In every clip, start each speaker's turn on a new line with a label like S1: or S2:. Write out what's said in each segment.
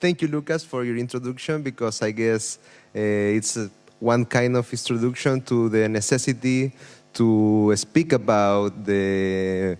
S1: thank you, Lucas, for your introduction because I guess uh, it's uh, one kind of introduction to the necessity to speak about the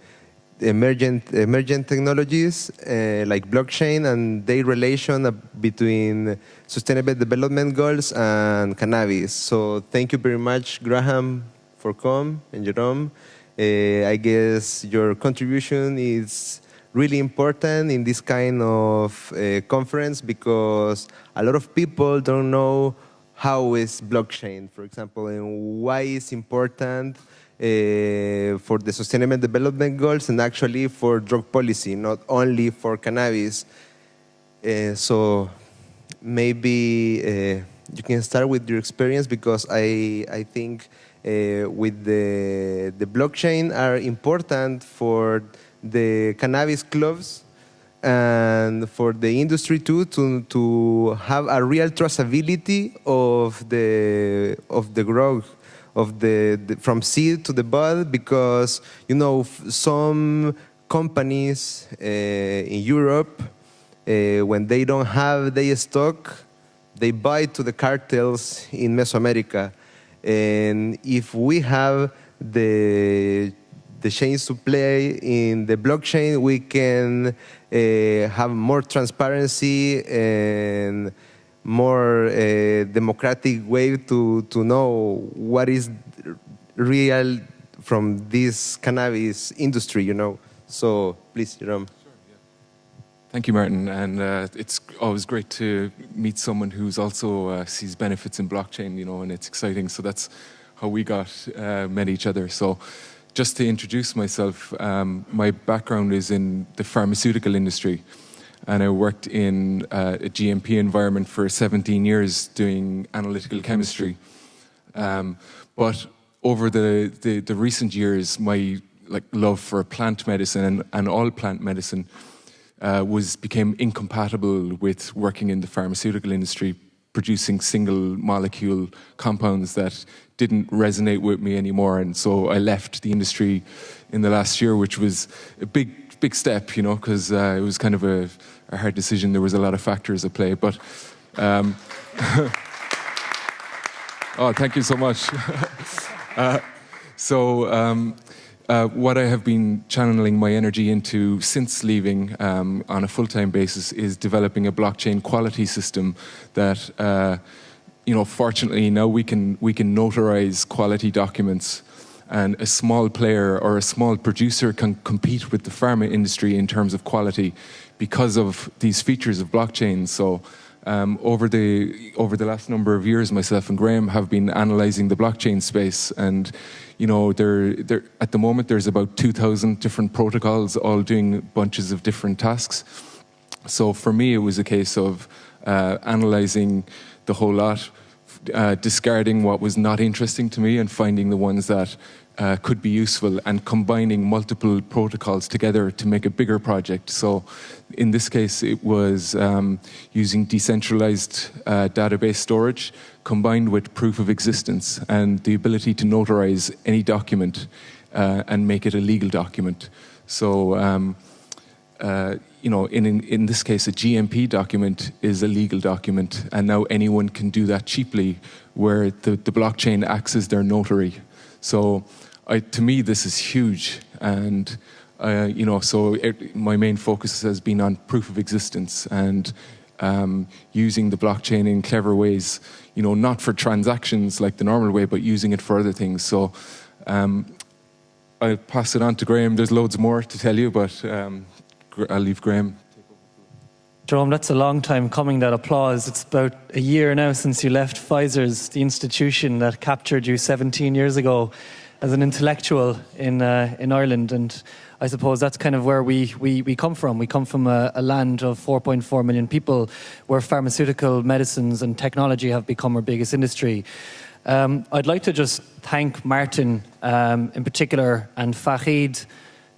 S1: emergent emergent technologies uh, like blockchain and their relation between sustainable development goals and cannabis. So thank you very much, Graham, for coming and Jerome. Uh, I guess your contribution is really important in this kind of uh, conference because a lot of people don't know how is blockchain, for example, and why it's important uh, for the Sustainable Development Goals and actually for drug policy, not only for cannabis. Uh, so maybe uh, you can start with your experience because I, I think uh, with the, the blockchain are important for the cannabis clubs and for the industry too to to have a real traceability of the of the growth of the, the from seed to the bud because you know some companies uh, in Europe uh, when they don't have their stock they buy to the cartels in Mesoamerica. And if we have the the chains to play in the blockchain, we can uh, have more transparency and more uh, democratic way to, to know what is real from this cannabis industry, you know. So please, Jerome.
S2: Thank you, Martin. And uh, it's always great to meet someone who's also uh, sees benefits in blockchain, you know, and it's exciting. So that's how we got uh, met each other. So just to introduce myself, um, my background is in the pharmaceutical industry and I worked in uh, a GMP environment for 17 years doing analytical chemistry. Um, but over the, the, the, recent years, my like love for plant medicine and, and all plant medicine uh, was became incompatible with working in the pharmaceutical industry, producing single molecule compounds that didn't resonate with me anymore. And so I left the industry in the last year, which was a big, big step, you know, because uh, it was kind of a, a, hard decision. There was a lot of factors at play. But um, oh, thank you so much. uh, so um, uh, what I have been channeling my energy into since leaving um, on a full-time basis is developing a blockchain quality system that, uh, you know, fortunately now we can we can notarize quality documents, and a small player or a small producer can compete with the pharma industry in terms of quality because of these features of blockchain. So. Um, over the over the last number of years, myself and Graham have been analysing the blockchain space, and you know, there, there, at the moment there's about 2,000 different protocols all doing bunches of different tasks. So for me, it was a case of uh, analyzing the whole lot, uh, discarding what was not interesting to me and finding the ones that uh, could be useful and combining multiple protocols together to make a bigger project. So in this case, it was um, using decentralized uh, database storage combined with proof of existence and the ability to notarize any document uh, and make it a legal document. So, um, uh, you know, in, in, in, this case, a GMP document is a legal document, and now anyone can do that cheaply, where the, the blockchain acts as their notary. So, I, to me, this is huge, and uh, you know, so it, my main focus has been on proof of existence and um, using the blockchain in clever ways, you know, not for transactions like the normal way, but using it for other things. So um, I'll pass it on to Graham. There's loads more to tell you, but um, I'll leave Graham.
S3: Jerome, that's a long time coming, that applause. It's about a year now since you left Pfizer's, the institution that captured you 17 years ago as an intellectual in, uh, in Ireland. And I suppose that's kind of where we, we, we come from. We come from a, a land of 4.4 million people where pharmaceutical medicines and technology have become our biggest industry. Um, I'd like to just thank Martin um, in particular and Fahid,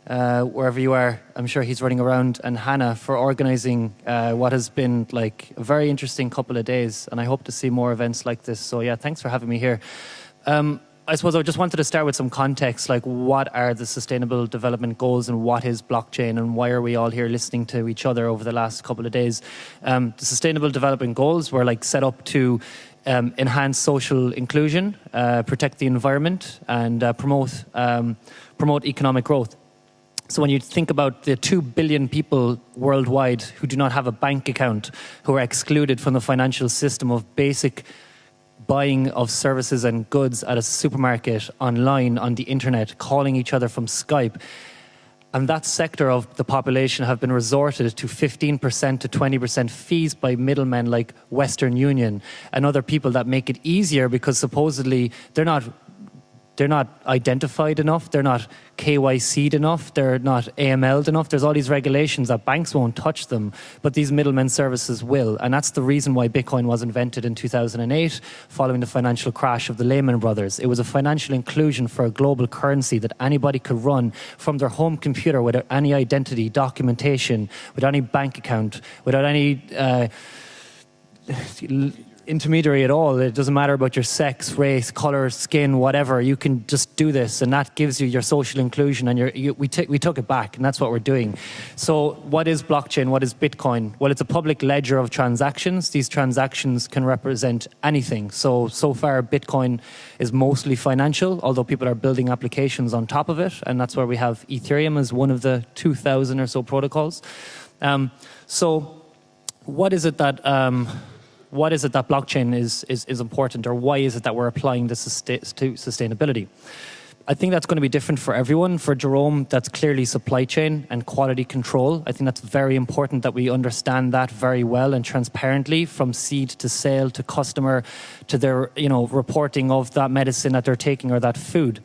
S3: uh, wherever you are, I'm sure he's running around, and Hannah for organising uh, what has been like a very interesting couple of days. And I hope to see more events like this. So yeah, thanks for having me here. Um, I suppose I just wanted to start with some context, like what are the sustainable development goals and what is blockchain and why are we all here listening to each other over the last couple of days? Um, the sustainable development goals were like set up to um, enhance social inclusion, uh, protect the environment, and uh, promote um, promote economic growth. So when you think about the 2 billion people worldwide who do not have a bank account, who are excluded from the financial system of basic buying of services and goods at a supermarket, online, on the internet, calling each other from Skype, and that sector of the population have been resorted to 15% to 20% fees by middlemen like Western Union and other people that make it easier because supposedly they're not they're not identified enough, they're not KYC'd enough, they're not AML'd enough. There's all these regulations that banks won't touch them, but these middlemen services will. And that's the reason why Bitcoin was invented in 2008, following the financial crash of the Lehman Brothers. It was a financial inclusion for a global currency that anybody could run from their home computer without any identity, documentation, without any bank account, without any. Uh, intermediary at all. It doesn't matter about your sex, race, color, skin, whatever. You can just do this, and that gives you your social inclusion. And you, we, we took it back, and that's what we're doing. So, what is blockchain? What is Bitcoin? Well, it's a public ledger of transactions. These transactions can represent anything. So, so far, Bitcoin is mostly financial, although people are building applications on top of it, and that's where we have Ethereum as one of the 2,000 or so protocols. Um, so, what is it that um, what is it that blockchain is, is, is important or why is it that we're applying this to sustainability? I think that's going to be different for everyone. For Jerome, that's clearly supply chain and quality control. I think that's very important that we understand that very well and transparently from seed to sale to customer to their you know, reporting of that medicine that they're taking or that food.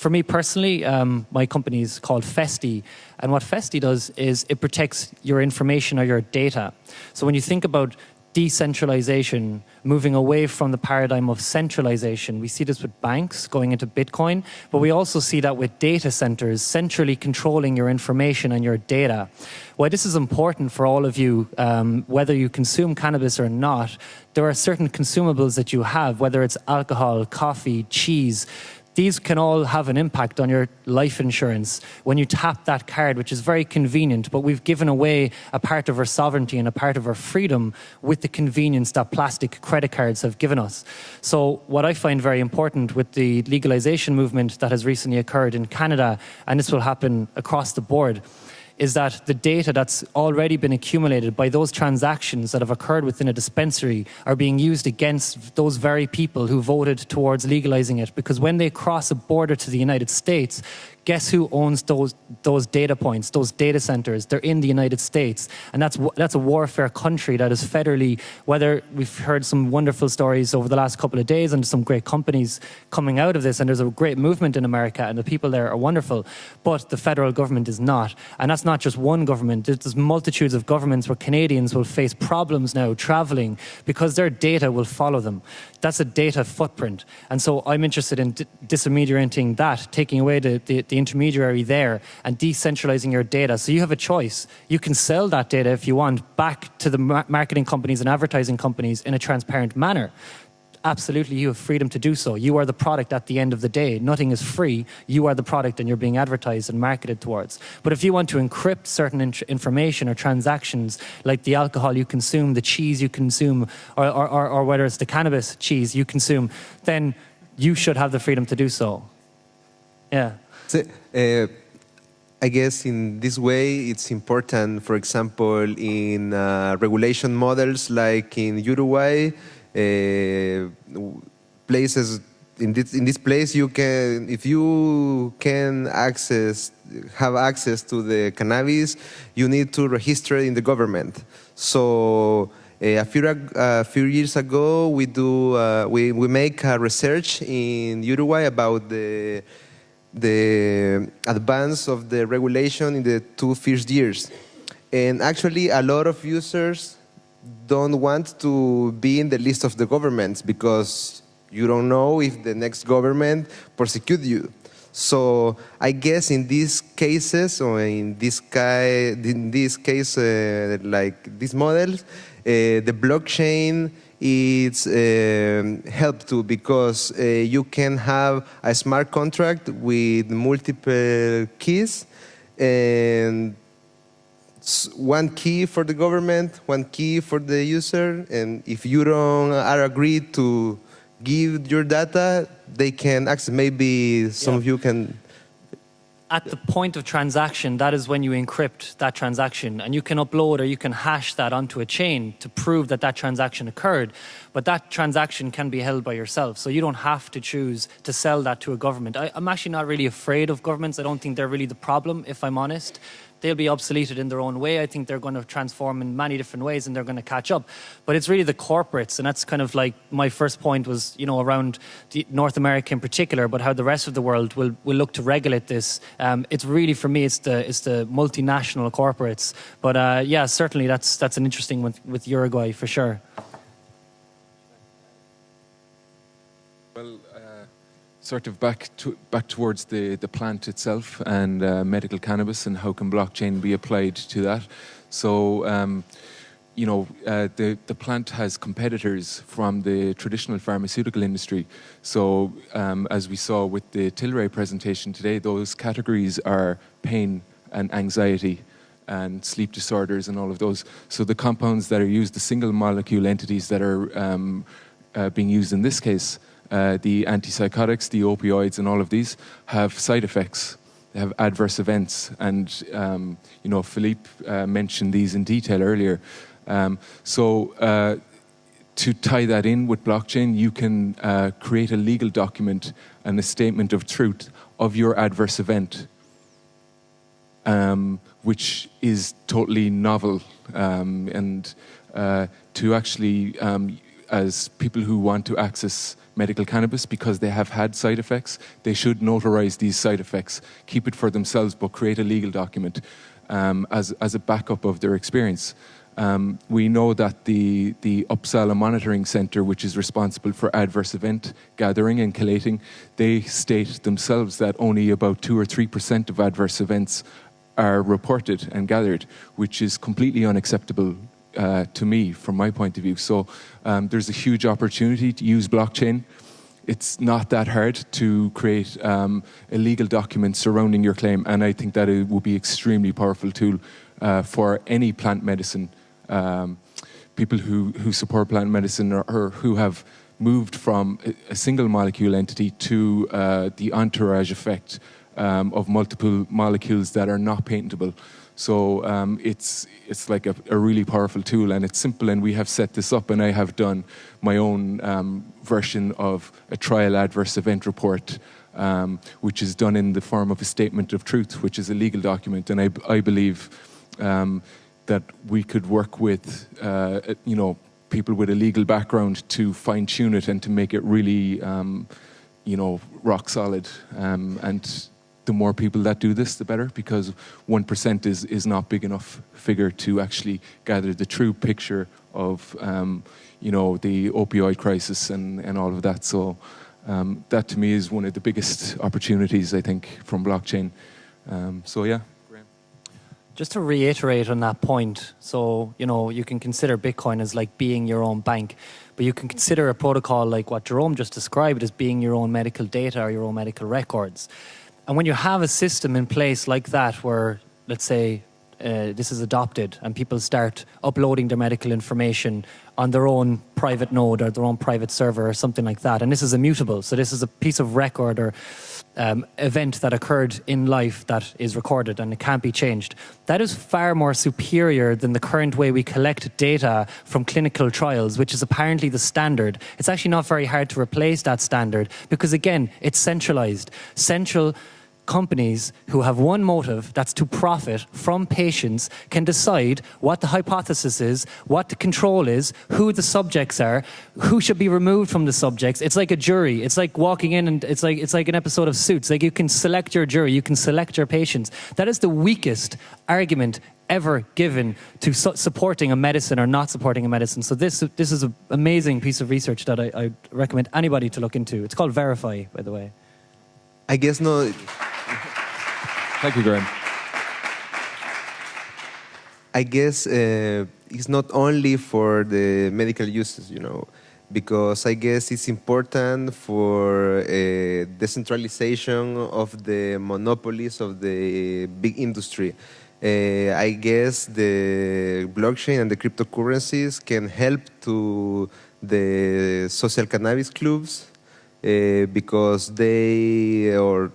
S3: For me personally, um, my company is called Festi, and what Festi does is it protects your information or your data. So when you think about decentralization, moving away from the paradigm of centralization. We see this with banks going into Bitcoin, but we also see that with data centers centrally controlling your information and your data. Why this is important for all of you, um, whether you consume cannabis or not, there are certain consumables that you have, whether it's alcohol, coffee, cheese, these can all have an impact on your life insurance when you tap that card, which is very convenient, but we've given away a part of our sovereignty and a part of our freedom with the convenience that plastic credit cards have given us. So, what I find very important with the legalization movement that has recently occurred in Canada, and this will happen across the board, is that the data that's already been accumulated by those transactions that have occurred within a dispensary are being used against those very people who voted towards legalizing it. Because when they cross a border to the United States, guess who owns those those data points, those data centers? They're in the United States, and that's that's a warfare country that is federally. Whether we've heard some wonderful stories over the last couple of days, and some great companies coming out of this, and there's a great movement in America, and the people there are wonderful, but the federal government is not, and that's not just one government. There's multitudes of governments where Canadians will face problems now traveling because their data will follow them. That's a data footprint, and so I'm interested in disintermediating that, taking away the, the the intermediary there and decentralizing your data. So you have a choice. You can sell that data if you want back to the marketing companies and advertising companies in a transparent manner. Absolutely, you have freedom to do so. You are the product at the end of the day. Nothing is free. You are the product and you're being advertised and marketed towards. But if you want to encrypt certain information or transactions, like the alcohol you consume, the cheese you consume, or, or, or, or whether it's the cannabis cheese you consume, then you should have the freedom to do so. Yeah.
S1: So, uh, I guess in this way it's important, for example, in uh, regulation models like in Uruguay, places in this, in this place you can, if you can access, have access to the cannabis, you need to register in the government. So uh, a few, a few years ago, we do uh, we, we make a research in Uruguay about the the advance of the regulation in the two first years. And actually, a lot of users don't want to be in the list of the governments because you don't know if the next government persecute you. So I guess in these cases, or in this, in this case, uh, like these models, uh, the blockchain it's um, help too because uh, you can have a smart contract with multiple keys and one key for the government, one key for the user, and if you don't uh, are agreed to give your data, they can access. Maybe some
S3: Yeah.
S1: of you can.
S3: at the point of transaction, that is when you encrypt that transaction. And you can upload or you can hash that onto a chain to prove that that transaction occurred. But that transaction can be held by yourself. So you don't have to choose to sell that to a government. I, I'm actually not really afraid of governments. I don't think they're really the problem, if I'm honest. They'll be obsoleted in their own way. I think they're going to transform in many different ways and they're going to catch up. But it's really the corporates. And that's kind of like my first point was, you know, around the North America in particular, but how the rest of the world will, will look to regulate this. Um, it's really, for me, it's the, it's the multinational corporates. But uh, yeah, certainly that's, that's an interesting one with Uruguay for sure.
S2: Well, uh, sort of back to, back towards the, the plant itself and uh, medical cannabis and how can blockchain be applied to that. So, um, you know, uh, the the plant has competitors from the traditional pharmaceutical industry. So, um, as we saw with the Tilray presentation today, those categories are pain and anxiety and sleep disorders and all of those. So the compounds that are used, the single molecule entities that are um, uh, being used in this case, uh, the antipsychotics, the opioids, and all of these have side effects. They have adverse events, and um, you know Philippe uh, mentioned these in detail earlier. Um, so. Uh, to tie that in with blockchain, you can uh, create a legal document and a statement of truth of your adverse event um, which is totally novel. Um, and uh, to actually, um, as people who want to access medical cannabis because they have had side effects, they should notarize these side effects, keep it for themselves, but create a legal document um, as, as a backup of their experience. Um, we know that the, the Uppsala Monitoring Center, which is responsible for adverse event gathering and collating, they state themselves that only about 2 or 3% of adverse events are reported and gathered, which is completely unacceptable uh, to me from my point of view. So um, there's a huge opportunity to use blockchain. It's not that hard to create um, a legal document surrounding your claim, and I think that it will be extremely powerful tool uh, for any plant medicine um, people who, who support plant medicine or, or who have moved from a, a single molecule entity to uh, the entourage effect um, of multiple molecules that are not patentable. So um, it's it's like a, a, really powerful tool, and it's simple. And we have set this up, and I have done my own um, version of a trial adverse event report, um, which is done in the form of a statement of truth, which is a legal document. And I, I believe um, that we could work with, uh, you know, people with a legal background to fine tune it and to make it really, um, you know, rock solid um, and the more people that do this, the better, because 1% is, is not big enough figure to actually gather the true picture of, um, you know, the opioid crisis and, and all of that. So um, that to me is one of the biggest opportunities, I think, from blockchain. Um, so yeah.
S3: Just to reiterate on that point, so you know you can consider Bitcoin as like being your own bank, but you can consider a protocol like what Jerome just described as being your own medical data or your own medical records. And when you have a system in place like that, where let's say uh, this is adopted and people start uploading their medical information on their own private node or their own private server or something like that, and this is immutable, so this is a piece of record or um, event that occurred in life that is recorded and it can't be changed. That is far more superior than the current way we collect data from clinical trials, which is apparently the standard. It's actually not very hard to replace that standard because, again, it's centralized. Central companies who have one motive, that's to profit from patients, can decide what the hypothesis is, what the control is, who the subjects are, who should be removed from the subjects. It's like a jury. It's like walking in and it's like, it's like an episode of Suits. Like you can select your jury, you can select your patients. That is the weakest argument ever given to su supporting a medicine or not supporting a medicine. So this, this is an amazing piece of research that I, I recommend anybody to look into. It's called Verify, by the way.
S1: I guess no.
S2: Thank you, Graham.
S1: I guess uh, it's not only for the medical uses, you know, because I guess it's important for a decentralization of the monopolies of the big industry. Uh, I guess the blockchain and the cryptocurrencies can help to the social cannabis clubs uh, because they, or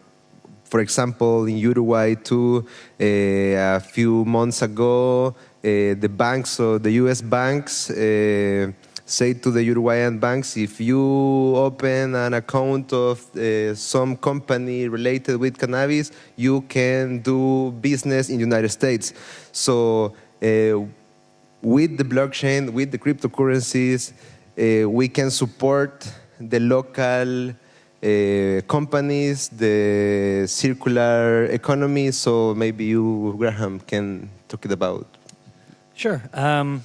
S1: for example, in Uruguay too, uh, a few months ago, uh, the banks or the U.S. banks uh, say to the Uruguayan banks, if you open an account of uh, some company related with cannabis, you can do business in the United States. So uh, with the blockchain, with the cryptocurrencies, uh, we can support the local uh, companies, the circular economy. So maybe you, Graham, can talk it about.
S3: Sure. Um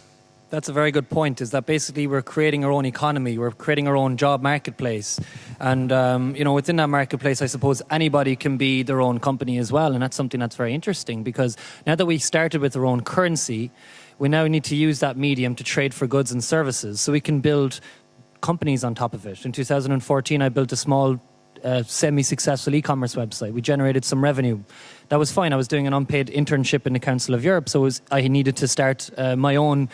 S3: that's a very good point. Is that basically we're creating our own economy, we're creating our own job marketplace, and um, you know within that marketplace, I suppose anybody can be their own company as well, and that's something that's very interesting because now that we started with our own currency, we now need to use that medium to trade for goods and services, so we can build companies on top of it. In 2014, I built a small uh, semi-successful e-commerce website. We generated some revenue. That was fine. I was doing an unpaid internship in the Council of Europe, so was, I needed to start uh, my own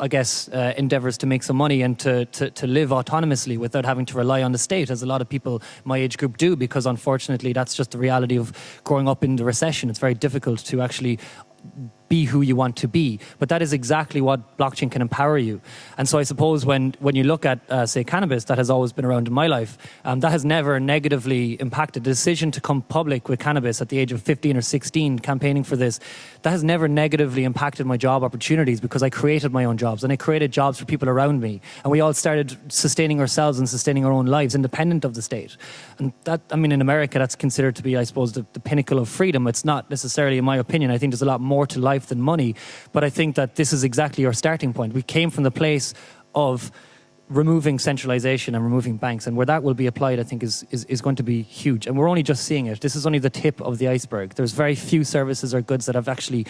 S3: I guess, uh, endeavors to make some money and to, to, to live autonomously without having to rely on the state, as a lot of people my age group do, because unfortunately that's just the reality of growing up in the recession. It's very difficult to actually be who you want to be. But that is exactly what blockchain can empower you. And so I suppose when, when you look at, uh, say, cannabis, that has always been around in my life, um, that has never negatively impacted. The decision to come public with cannabis at the age of 15 or 16, campaigning for this, that has never negatively impacted my job opportunities because I created my own jobs and I created jobs for people around me. And we all started sustaining ourselves and sustaining our own lives independent of the state. And that, I mean, in America, that's considered to be, I suppose, the, the pinnacle of freedom. It's not necessarily, in my opinion. I think there's a lot more to life life than money. But I think that this is exactly our starting point. We came from the place of removing centralization and removing banks and where that will be applied I think is, is, is going to be huge and we're only just seeing it this is only the tip of the iceberg there's very few services or goods that have actually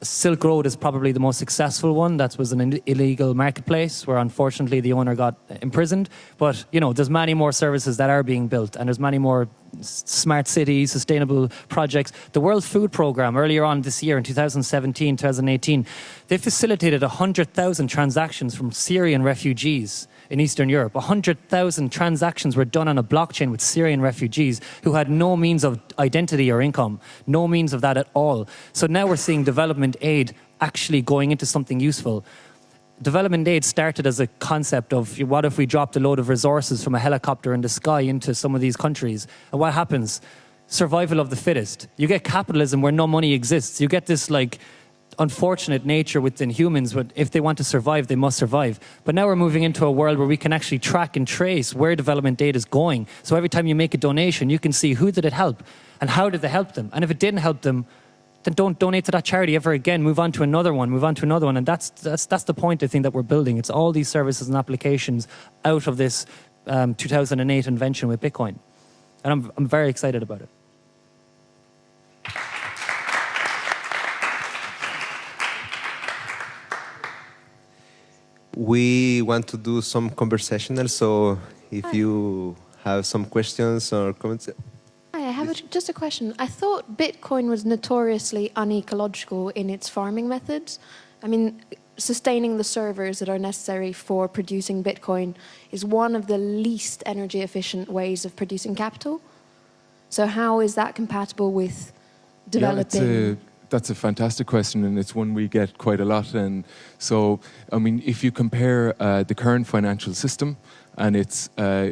S3: Silk Road is probably the most successful one. That was an illegal marketplace where unfortunately the owner got imprisoned. But, you know, there's many more services that are being built and there's many more smart cities, sustainable projects. The World Food Programme earlier on this year in 2017, 2018, they facilitated 100,000 transactions from Syrian refugees in Eastern Europe. 100,000 transactions were done on a blockchain with Syrian refugees who had no means of identity or income, no means of that at all. So now we're seeing development aid actually going into something useful. Development aid started as a concept of what if we dropped a load of resources from a helicopter in the sky into some of these countries? And what happens? Survival of the fittest. You get capitalism where no money exists. You get this like unfortunate nature within humans, but if they want to survive, they must survive. But now we're moving into a world where we can actually track and trace where development data is going. So every time you make a donation, you can see who did it help and how did they help them. And if it didn't help them, then don't donate to that charity ever again. Move on to another one, move on to another one. And that's, that's, that's the point I think that we're building. It's all these services and applications out of this um, 2008 invention with Bitcoin. And I'm, I'm very excited about it.
S1: We want to do some conversational, so if Hi. you have some questions or comments.
S4: Hi, I have a, just a question. I thought Bitcoin was notoriously unecological in its farming methods. I mean, sustaining the servers that are necessary for producing Bitcoin is one of the least energy efficient ways of producing capital. So how is that compatible with developing?
S2: Yeah, that's a fantastic question, and it's one we get quite a lot. And so, I mean, if you compare uh, the current financial system and it's uh,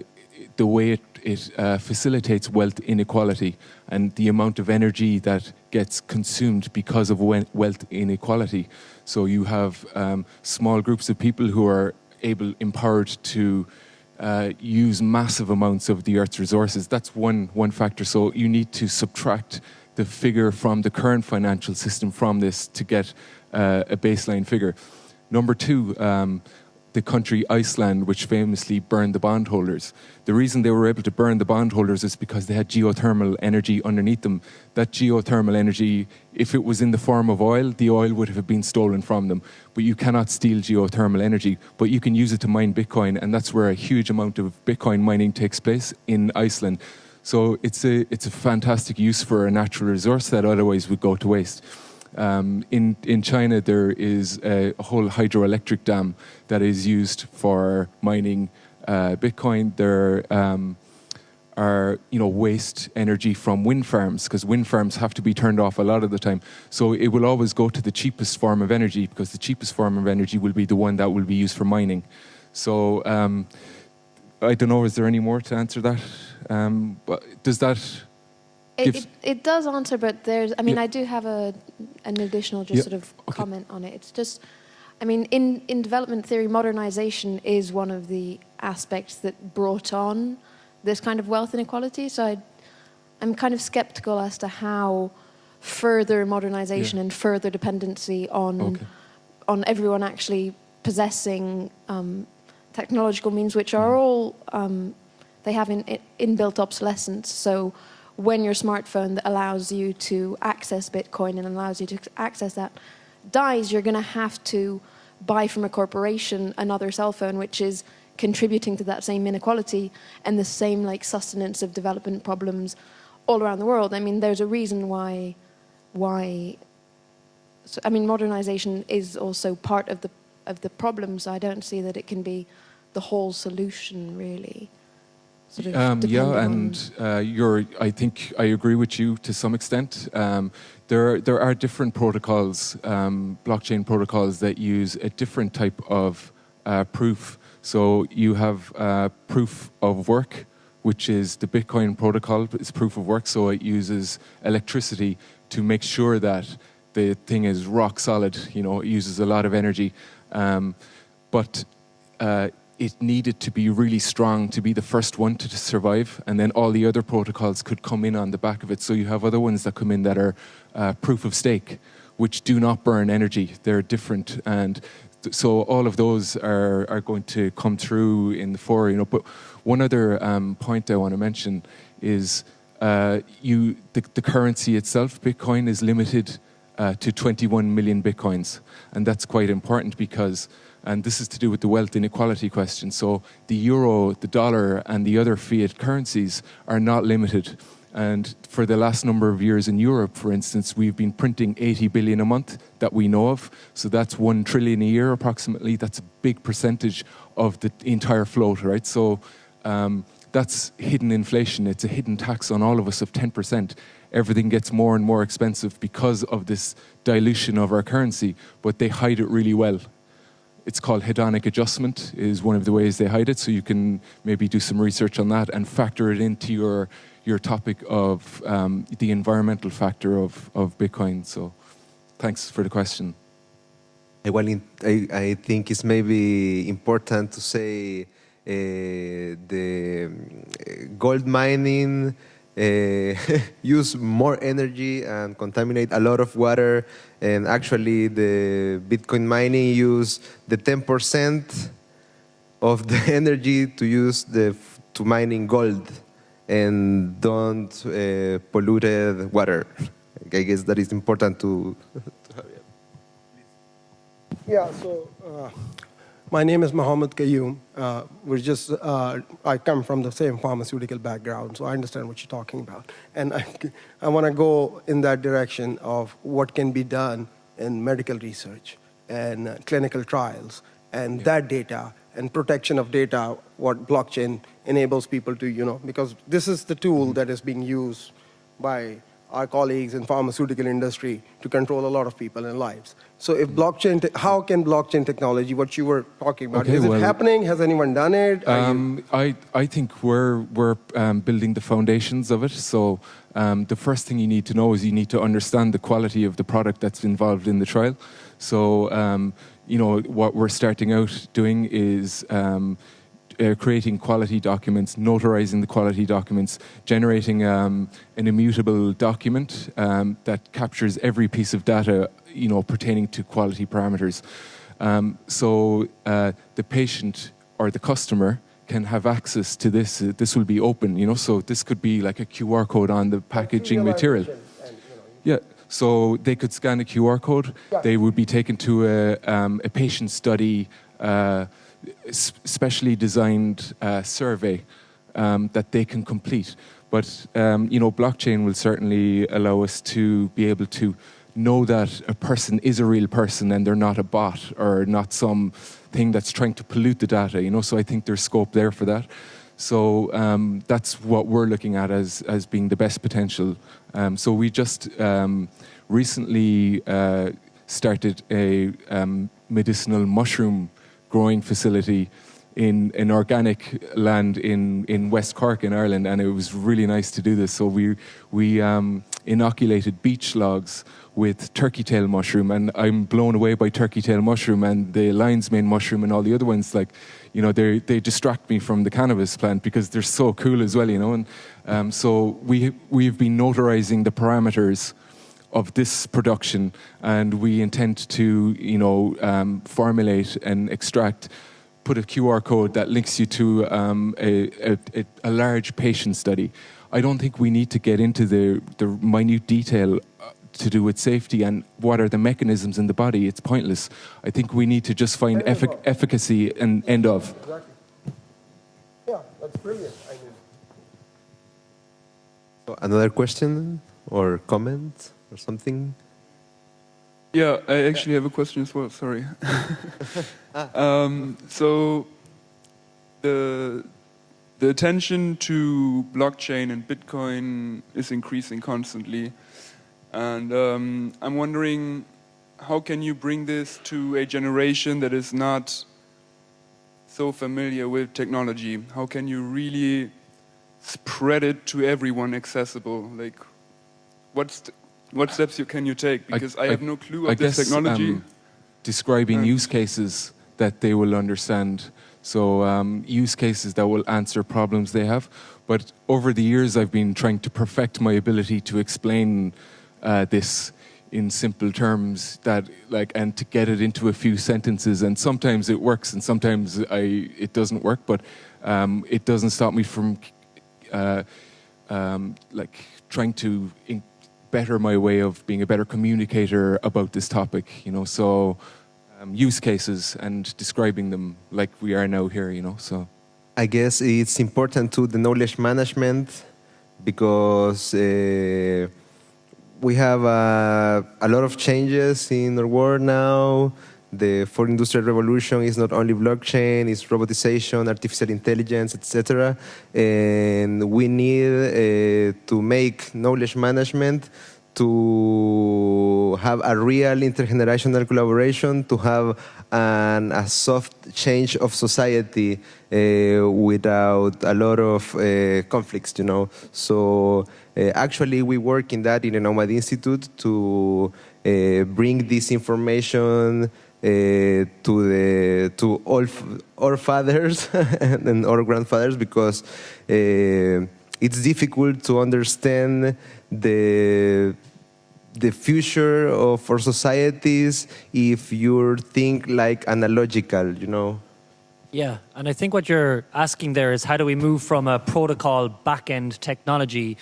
S2: the way it, it uh, facilitates wealth inequality and the amount of energy that gets consumed because of wealth inequality. So you have um, small groups of people who are able, empowered to uh, use massive amounts of the Earth's resources. That's one, one factor. So you need to subtract the figure from the current financial system from this to get uh, a baseline figure. Number two, um, the country Iceland, which famously burned the bondholders. The reason they were able to burn the bondholders is because they had geothermal energy underneath them. That geothermal energy, if it was in the form of oil, the oil would have been stolen from them. But you cannot steal geothermal energy, but you can use it to mine Bitcoin, and that's where a huge amount of Bitcoin mining takes place in Iceland. So it's a, it's a fantastic use for a natural resource that otherwise would go to waste. Um, in, in China, there is a, whole hydroelectric dam that is used for mining uh, Bitcoin. There um, are you know waste energy from wind farms because wind farms have to be turned off a lot of the time. So it will always go to the cheapest form of energy because the cheapest form of energy will be the one that will be used for mining. So um, I don't know. Is there any more to answer that? Um, but does that
S4: it, it, it, does answer, but there's, I mean, yeah. I do have a, an additional just yeah. sort of okay. comment on it. It's just, I mean, in, in development theory, modernization is one of the aspects that brought on this kind of wealth inequality. So I, I'm kind of skeptical as to how further modernization yeah. and further dependency on, okay. on everyone actually possessing um, technological means, which are mm. all, um, they have in, in, inbuilt obsolescence. So when your smartphone that allows you to access Bitcoin and allows you to access that dies, you're going to have to buy from a corporation another cell phone, which is contributing to that same inequality and the same like sustenance of development problems all around the world. I mean, there's a reason why, why. So, I mean, modernization is also part of the of the problem. So I don't see that it can be the whole solution, really.
S2: Sort of um, yeah, and uh, you're. I think I agree with you to some extent. Um, there, there are different protocols, um, blockchain protocols that use a different type of uh, proof. So you have uh, proof of work, which is the Bitcoin protocol. It's proof of work, so it uses electricity to make sure that the thing is rock solid. You know, it uses a lot of energy, um, but uh, it needed to be really strong to be the first one to, survive, and then all the other protocols could come in on the back of it. So you have other ones that come in that are uh, proof of stake, which do not burn energy. They're different, and so all of those are are going to come through in the fore. You know, but one other um, point I want to mention is uh, you the, the currency itself, Bitcoin, is limited uh, to 21 million bitcoins, and that's quite important because and this is to do with the wealth inequality question. So the euro, the dollar, and the other fiat currencies are not limited. And for the last number of years in Europe, for instance, we've been printing 80 billion a month that we know of. So that's one trillion a year approximately. That's a big percentage of the entire float, right? So um, that's hidden inflation. It's a hidden tax on all of us of 10%. Everything gets more and more expensive because of this dilution of our currency, but they hide it really well it's called hedonic adjustment is one of the ways they hide it so you can maybe do some research on that and factor it into your your topic of um, the environmental factor of, of Bitcoin. So thanks for the question.
S1: Well I, I think it's maybe important to say uh, the um, gold mining uh, use more energy and contaminate a lot of water. And actually, the Bitcoin mining use the 10% of the energy to use the to mining gold and don't uh, polluted water. I guess that is important to. to have,
S5: yeah. So. Uh, my name is Mohammed Qayyum. Uh, we're just, uh, I come from the same pharmaceutical background, so I understand what you're talking about. And I, I want to go in that direction of what can be done in medical research and uh, clinical trials and yeah. that data and protection of data, what blockchain enables people to, you know, because this is the tool mm-hmm. that is being used by our colleagues in pharmaceutical industry to control a lot of people and lives. So if blockchain, how can blockchain technology, what you were talking about, okay, is well, it happening? Has anyone done it?
S2: Um, I, I think we're, we're um, building the foundations of it. So um, the first thing you need to know is you need to understand the quality of the product that's involved in the trial. So, um, you know, what we're starting out doing is um, uh, creating quality documents, notarizing the quality documents, generating um, an immutable document um, that captures every piece of data, you know, pertaining to quality parameters. Um, so uh, the patient or the customer can have access to this. Uh, this will be open, you know. So this could be like a QR code on the packaging material. Yeah. So they could scan a QR code. They would be taken to a, um, a patient study, uh, specially designed uh, survey um, that they can complete. But um, you know, blockchain will certainly allow us to be able to know that a person is a real person and they're not a bot or not some thing that's trying to pollute the data. You know, so I think there's scope there for that. So um, that's what we're looking at as as being the best potential. Um, so we just um, recently uh, started a um, medicinal mushroom growing facility in an organic land in, in West Cork in Ireland, and it was really nice to do this. So we we um, inoculated beech logs with turkey tail mushroom, and I'm blown away by turkey tail mushroom and the lion's mane mushroom and all the other ones. Like, you know, they they distract me from the cannabis plant because they're so cool as well. You know, and um, so we we've been notarizing the parameters of this production, and we intend to you know um, formulate and extract put a QR code that links you to um, a, a, a, large patient study. I don't think we need to get into the, the minute detail uh, to do with safety and what are the mechanisms in the body. It's pointless. I think we need to just find effic efficacy and end of.
S5: Exactly. Yeah, that's brilliant. I mean.
S1: Another question or comment or something?
S6: Yeah, I actually have a question as well. Sorry. um, so the the attention to blockchain and Bitcoin is increasing constantly, and um, I'm wondering how can you bring this to a generation that is not so familiar with technology? How can you really spread it to everyone accessible? Like, what's what steps you, can you take? Because I, I have no clue of this technology. Um,
S2: describing use cases that they will understand. So um, use cases that will answer problems they have. But over the years, I've been trying to perfect my ability to explain uh, this in simple terms that like and to get it into a few sentences and sometimes it works and sometimes I it doesn't work but um, it doesn't stop me from uh, um, like trying to better my way of being a better communicator about this topic, you know, so um, use cases and describing them like we are now here, you know, so.
S1: I guess it's important to the knowledge management because uh, we have uh, a lot of changes in our world now. The fourth industrial revolution is not only blockchain, it's robotization, artificial intelligence, etc. And we need uh, to make knowledge management to have a real intergenerational collaboration, to have an, a soft change of society uh, without a lot of uh, conflicts, you know. So uh, actually we work in that in the Nomad Institute to uh, bring this information to the to all our fathers and our grandfathers because uh, it's difficult to understand the the future of our societies if you think like analogical, you know.
S3: Yeah, and I think what you're asking there is how do we move from a protocol backend technology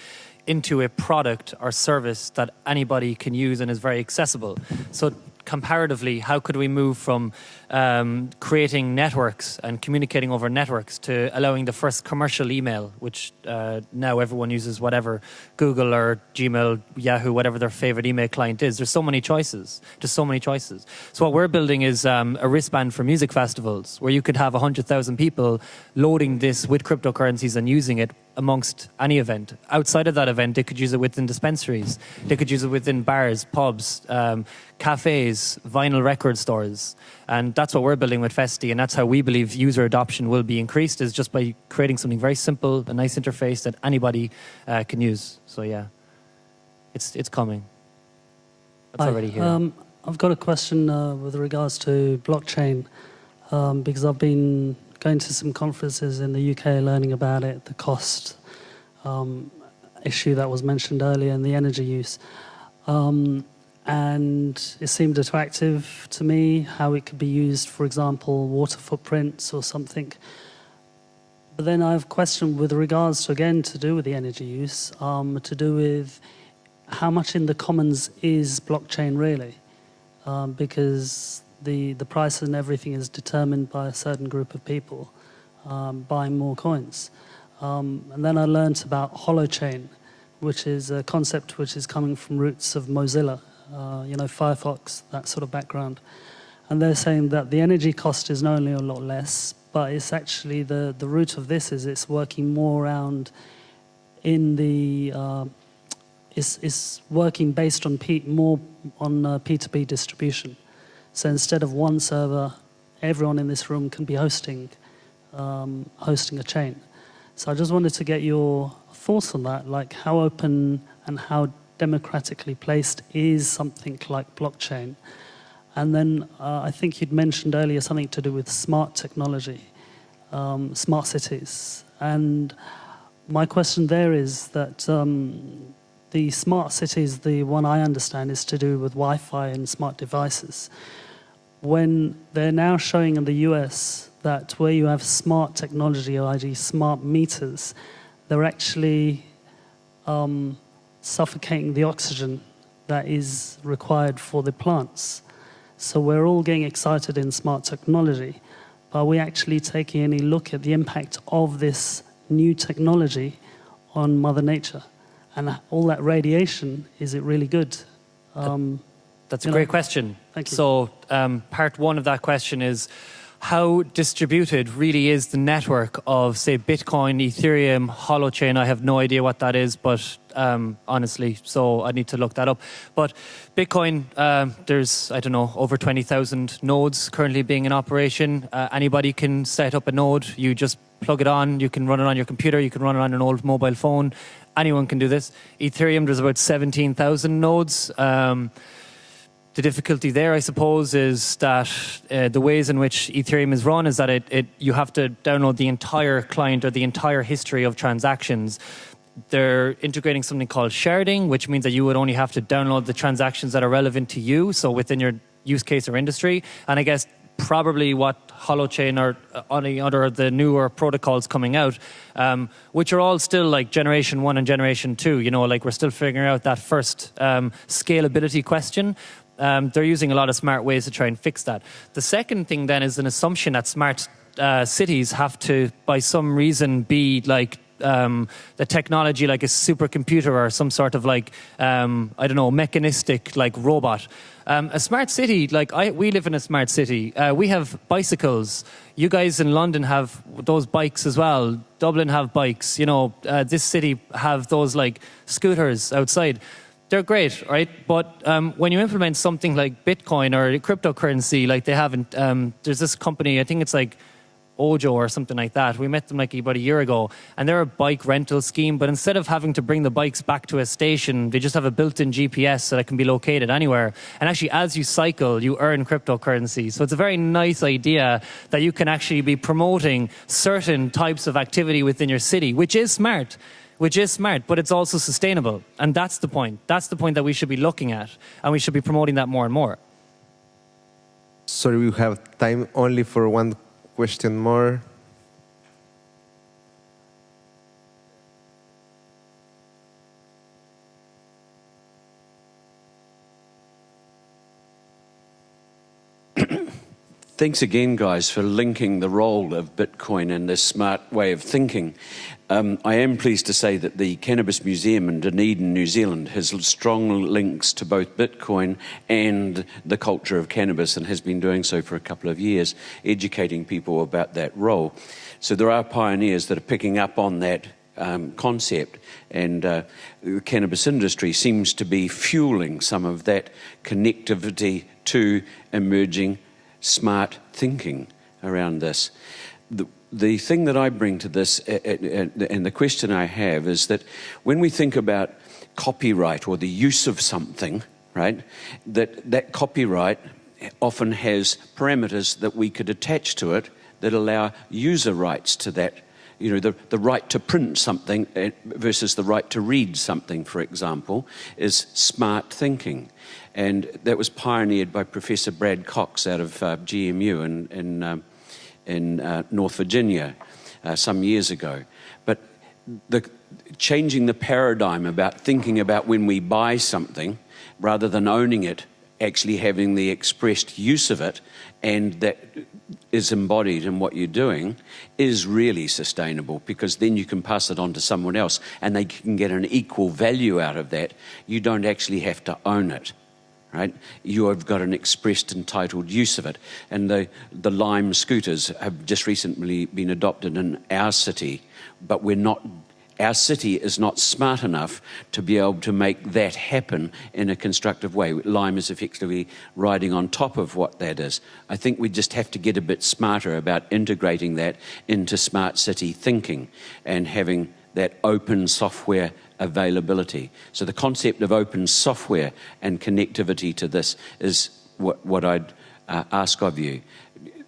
S3: into a product or service that anybody can use and is very accessible. So comparatively, how could we move from um, creating networks and communicating over networks to allowing the first commercial email, which uh, now everyone uses whatever Google or Gmail, Yahoo, whatever their favorite email client is. There's so many choices. Just so many choices. So what we're building is um, a wristband for music festivals where you could have 100,000 people loading this with cryptocurrencies and using it amongst any event. Outside of that event, they could use it within dispensaries. They could use it within bars, pubs, um, cafes, vinyl record stores. And that's what we're building with Festi, and that's how we believe user adoption will be increased, is just by creating something very simple, a nice interface that anybody uh, can use. So yeah, it's, it's coming. It's already here.
S7: Um, I've got a question uh, with regards to blockchain, um, because I've been going to some conferences in the UK learning about it, the cost um, issue that was mentioned earlier and the energy use. Um, and it seemed attractive to me how it could be used, for example, water footprints or something. But then I have a question with regards to, again, to do with the energy use, um, to do with how much in the commons is blockchain really? Um, because the, the price and everything is determined by a certain group of people um, buying more coins. Um, and then I learned about holochain, which is a concept which is coming from roots of Mozilla, uh, you know, Firefox, that sort of background. And they're saying that the energy cost is not only a lot less, but it's actually the, the root of this is it's working more around in the, uh, it's, it's working based on P, more on uh, P2P distribution. So instead of one server, everyone in this room can be hosting, um, hosting a chain. So I just wanted to get your thoughts on that, like how open and how democratically placed is something like blockchain. And then uh, I think you'd mentioned earlier something to do with smart technology, um, smart cities. And my question there is that um, the smart cities, the one I understand is to do with Wi-Fi and smart devices. When they're now showing in the US that where you have smart technology, i.e. smart meters, they're actually um, suffocating the oxygen that is required for the plants. So we're all getting excited in smart technology, but are we actually taking any look at the impact of this new technology on Mother Nature? And all that radiation, is it really good? Um,
S3: That's a great know. question.
S7: Thank you.
S3: So um, part one of that question is, how distributed really is the network of, say, Bitcoin, Ethereum, Holochain? I have no idea what that is, but um, honestly, so I need to look that up. But Bitcoin, um, there's, I don't know, over 20,000 nodes currently being in operation. Uh, anybody can set up a node. You just plug it on, you can run it on your computer, you can run it on an old mobile phone. Anyone can do this. Ethereum, there's about 17,000 nodes. Um, the difficulty there, I suppose, is that uh, the ways in which Ethereum is run is that it, it, you have to download the entire client or the entire history of transactions. They're integrating something called sharding, which means that you would only have to download the transactions that are relevant to you, so within your use case or industry. And I guess probably what Holochain or any other of the newer protocols coming out, um, which are all still like generation one and generation two. You know, like we're still figuring out that first um, scalability question um, they're using a lot of smart ways to try and fix that. The second thing then is an assumption that smart uh, cities have to, by some reason, be like um, the technology like a supercomputer or some sort of like um, I don't know mechanistic like robot. Um, a smart city, like I, we live in a smart city. Uh, we have bicycles. You guys in London have those bikes as well. Dublin have bikes. You know, uh, this city have those like scooters outside they're great, right? But um, when you implement something like Bitcoin or cryptocurrency, like they haven't, um, there's this company, I think it's like Ojo or something like that. We met them like about a year ago, and they're a bike rental scheme. But instead of having to bring the bikes back to a station, they just have a built-in GPS so that can be located anywhere. And actually, as you cycle, you earn cryptocurrency. So it's a very nice idea that you can actually be promoting certain types of activity within your city, which is smart which is smart, but it's also sustainable. And that's the point. That's the point that we should be looking at, and we should be promoting that more and more.
S1: Sorry, we have time only for one question more.
S8: Thanks again, guys, for linking the role of Bitcoin in this smart way of thinking. Um, I am pleased to say that the Cannabis Museum in Dunedin, New Zealand, has strong links to both Bitcoin and the culture of cannabis and has been doing so for a couple of years, educating people about that role. So there are pioneers that are picking up on that um, concept, and uh, the cannabis industry seems to be fueling some of that connectivity to emerging smart thinking around this. The, the thing that I bring to this, eh, eh, eh, and the question I have, is that when we think about copyright or the use of something, right, that that copyright often has parameters that we could attach to it that allow user rights to that you know, the, the right to print something versus the right to read something, for example, is smart thinking. And that was pioneered by Professor Brad Cox out of uh, GMU in, in, um, in uh, North Virginia uh, some years ago. But the, changing the paradigm about thinking about when we buy something rather than owning it, actually having the expressed use of it and that is embodied in what you're doing is really sustainable because then you can pass it on to someone else and they can get an equal value out of that. You don't actually have to own it. Right? You have got an expressed entitled use of it. And the, the Lime scooters have just recently been adopted in our city, but we're not our city is not smart enough to be able to make that happen in a constructive way. Lime is effectively riding on top of what that is. I think we just have to get a bit smarter about integrating that into smart city thinking and having that open software availability. So the concept of open software and connectivity to this is what, what I'd uh, ask of you.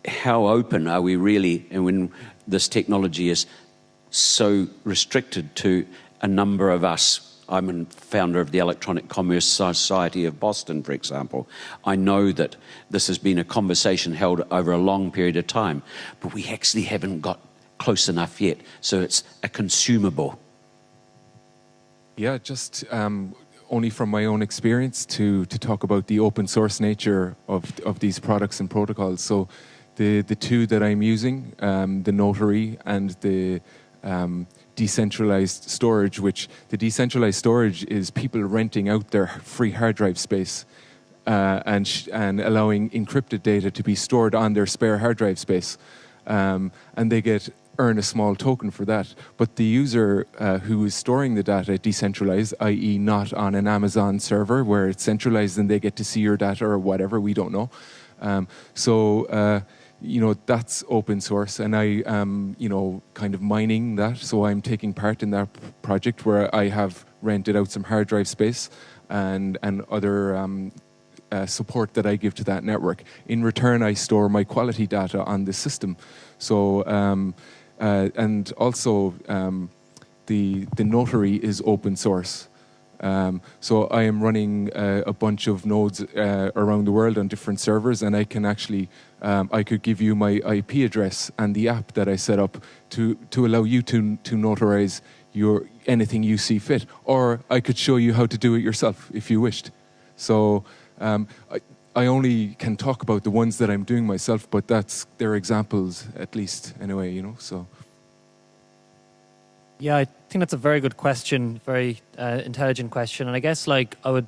S8: How open are we really, and when this technology is so restricted to a number of us. I'm a founder of the Electronic Commerce Society of Boston, for example. I know that this has been a conversation held over a long period of time, but we actually haven't got close enough yet. So it's a consumable.
S2: Yeah, just um, only from my own experience to, to talk about the open source nature of, of these products and protocols. So the, the two that I'm using, um, the Notary and the um, decentralized storage, which the decentralized storage is people renting out their free hard drive space uh, and, and allowing encrypted data to be stored on their spare hard drive space. Um, and they get earn a small token for that. But the user uh, who is storing the data decentralized, i.e. not on an Amazon server where it's centralized and they get to see your data or whatever, we don't know. Um, so uh, you know, that's open source and I am, you know, kind of mining that. So I'm taking part in that project where I have rented out some hard drive space and, and other um, uh, support that I give to that network. In return, I store my quality data on the system. So, um, uh, and also um, the, the notary is open source. Um, so I am running uh, a bunch of nodes uh, around the world on different servers, and I can actually, um, I could give you my IP address and the app that I set up to to allow you to to notarize your anything you see fit, or I could show you how to do it yourself if you wished. So. Um, I only can talk about the ones that I'm doing myself, but that's their examples at least anyway, you know. So.
S3: Yeah, I think that's a very good question, very uh, intelligent question, and I guess like I would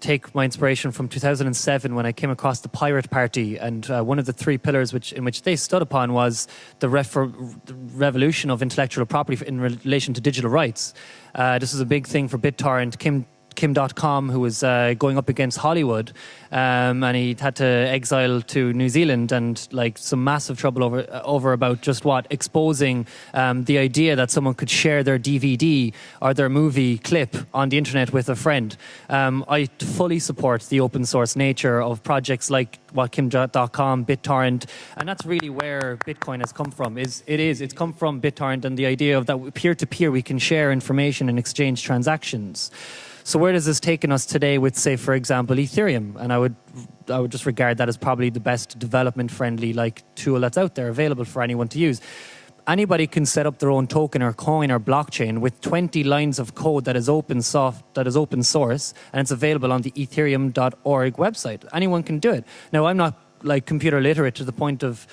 S3: take my inspiration from 2007 when I came across the Pirate Party, and uh, one of the three pillars which in which they stood upon was the, the revolution of intellectual property in relation to digital rights. Uh, this was a big thing for BitTorrent. Kim Kim Dotcom, who was uh, going up against Hollywood, um, and he had to exile to New Zealand, and like some massive trouble over uh, over about just what exposing um, the idea that someone could share their DVD or their movie clip on the internet with a friend. Um, I fully support the open source nature of projects like what Kim Dotcom, BitTorrent, and that's really where Bitcoin has come from. Is it is it's come from BitTorrent and the idea of that peer to peer we can share information and exchange transactions. So where does this taken us today with, say, for example, Ethereum? And I would, I would just regard that as probably the best development-friendly like tool that's out there available for anyone to use. Anybody can set up their own token or coin or blockchain with 20 lines of code that is open soft, that is open source, and it's available on the Ethereum.org website. Anyone can do it. Now, I'm not like computer literate to the point of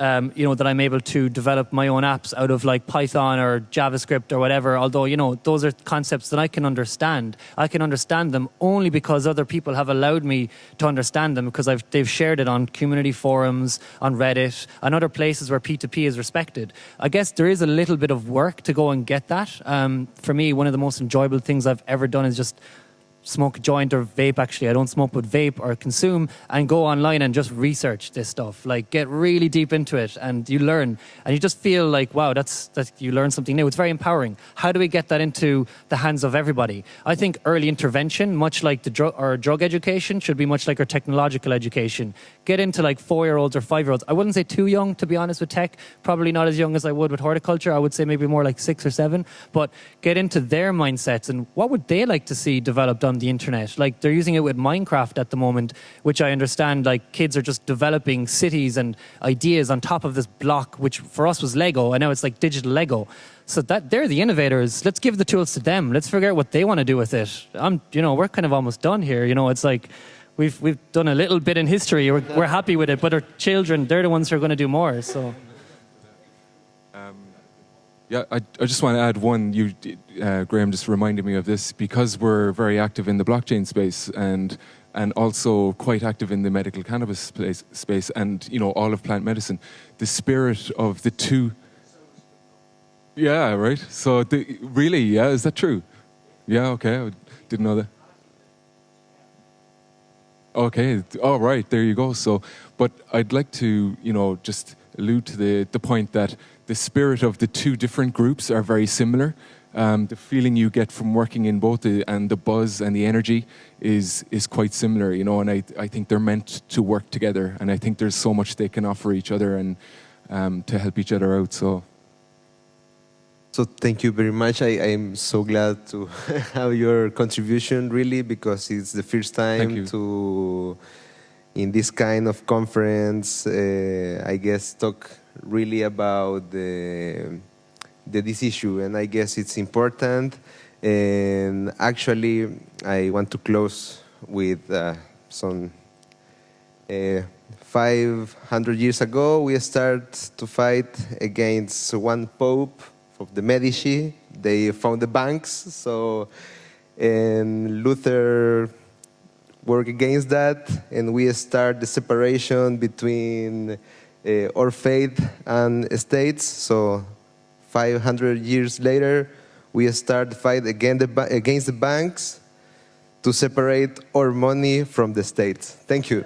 S3: um, you know, that I'm able to develop my own apps out of like Python or JavaScript or whatever. Although, you know, those are concepts that I can understand. I can understand them only because other people have allowed me to understand them because I've, they've shared it on community forums, on Reddit, and other places where P2P is respected. I guess there is a little bit of work to go and get that. Um, for me, one of the most enjoyable things I've ever done is just smoke a joint or vape actually. I don't smoke but vape or consume and go online and just research this stuff. Like get really deep into it and you learn. And you just feel like wow that's that you learn something new. It's very empowering. How do we get that into the hands of everybody? I think early intervention much like the drug or drug education should be much like our technological education. Get into like four year olds or five year olds i wouldn't say too young to be honest with tech. Probably not as young as i would with horticulture. I would say maybe more like six or seven. But get into their mindsets and what would they like to see developed on the internet. Like they're using it with Minecraft at the moment, which I understand like kids are just developing cities and ideas on top of this block, which for us was Lego, and now it's like digital Lego. So that they're the innovators. Let's give the tools to them. Let's figure out what they want to do with it. I'm, you know, we're kind of almost done here. You know, it's like we've we've done a little bit in history. We're, we're happy with it, but our children, they're the ones who are going to do more. So.
S2: Yeah, I, I just want to add one. You, uh, Graham, just reminded me of this because we're very active in the blockchain space and and also quite active in the medical cannabis space, space and you know all of plant medicine. The spirit of the two. Yeah, right. So the, really, yeah, is that true? Yeah, okay, I didn't know that. Okay, all right, there you go. So, but I'd like to, you know, just allude to the, the point that the spirit of the two different groups are very similar. Um, the feeling you get from working in both the, and the buzz and the energy is is quite similar, you know. And I I think they're meant to work together, and I think there's so much they can offer each other and um, to help each other out. So.
S1: So thank you very much. I, I'm so glad to have your contribution, really, because it's the first time to in this kind of conference, uh, I guess, talk really about the, the, this issue, and I guess it's important. And actually, I want to close with uh, some. Uh, 500 years ago, we started to fight against one pope of the Medici. They found the banks, so and Luther work against that, and we start the separation between uh, our faith and states. So 500 years later, we start the fight against the, against the banks to separate our money from the states. Thank you.